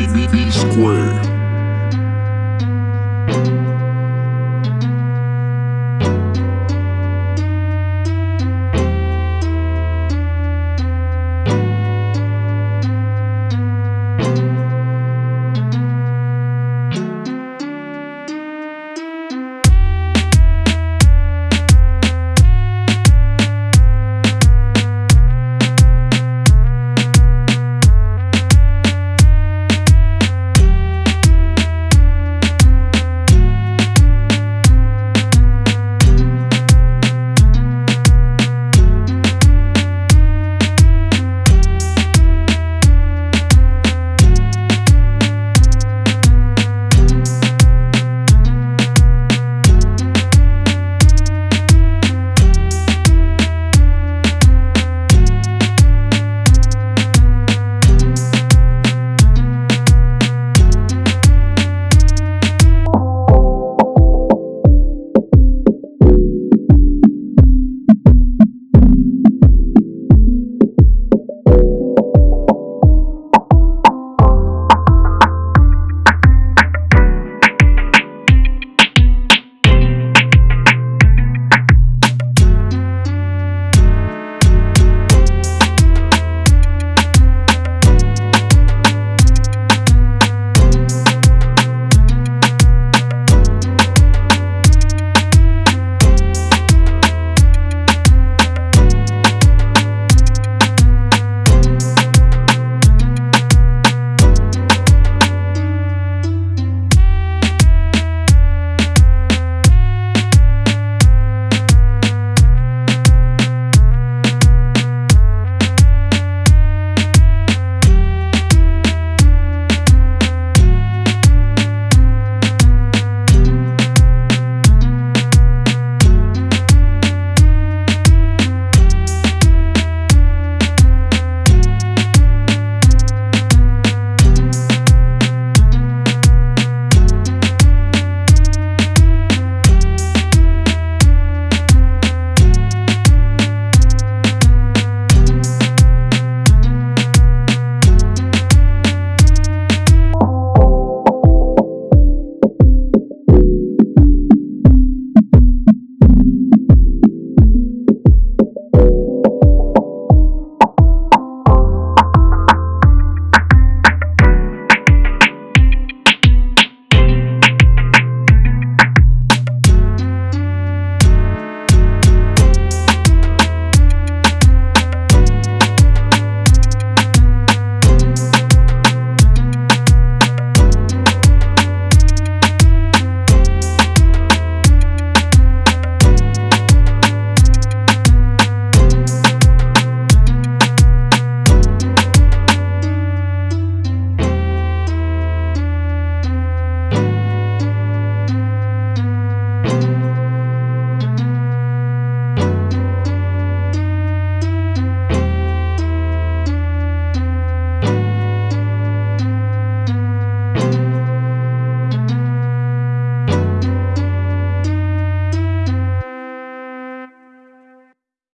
B B B square.